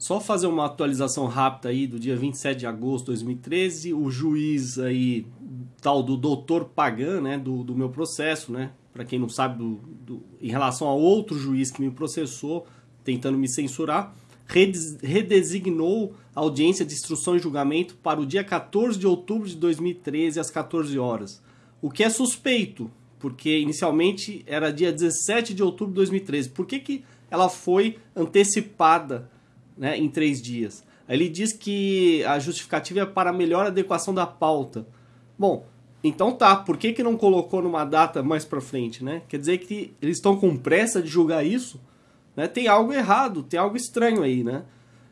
Só fazer uma atualização rápida aí do dia 27 de agosto de 2013, o juiz aí, tal do doutor Pagan, né, do, do meu processo, né, para quem não sabe, do, do, em relação a outro juiz que me processou, tentando me censurar, redesignou a audiência de instrução e julgamento para o dia 14 de outubro de 2013, às 14 horas. O que é suspeito, porque inicialmente era dia 17 de outubro de 2013. Por que, que ela foi antecipada né, em três dias. Ele diz que a justificativa é para melhor adequação da pauta. Bom, então tá, por que, que não colocou numa data mais para frente, né? Quer dizer que eles estão com pressa de julgar isso? Né? Tem algo errado, tem algo estranho aí, né?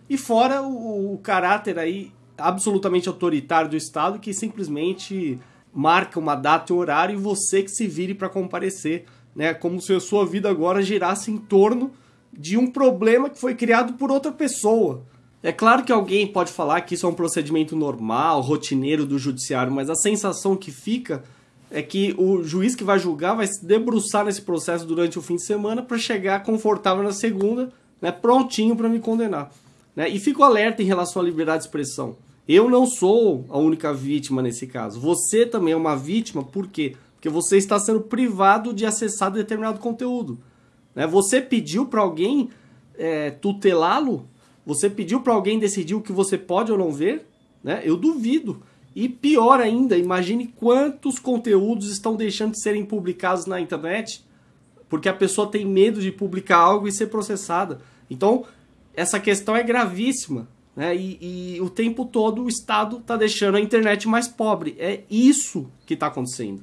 E fora o, o caráter aí absolutamente autoritário do Estado que simplesmente marca uma data e horário e você que se vire para comparecer, né? Como se a sua vida agora girasse em torno de um problema que foi criado por outra pessoa. É claro que alguém pode falar que isso é um procedimento normal, rotineiro do judiciário, mas a sensação que fica é que o juiz que vai julgar vai se debruçar nesse processo durante o fim de semana para chegar confortável na segunda, né, prontinho para me condenar. Né? E fico alerta em relação à liberdade de expressão. Eu não sou a única vítima nesse caso. Você também é uma vítima, por quê? Porque você está sendo privado de acessar determinado conteúdo. Né? Você pediu para alguém é, tutelá-lo? Você pediu para alguém decidir o que você pode ou não ver? Né? Eu duvido. E pior ainda, imagine quantos conteúdos estão deixando de serem publicados na internet porque a pessoa tem medo de publicar algo e ser processada. Então, essa questão é gravíssima. Né? E, e o tempo todo o Estado está deixando a internet mais pobre. É isso que está acontecendo.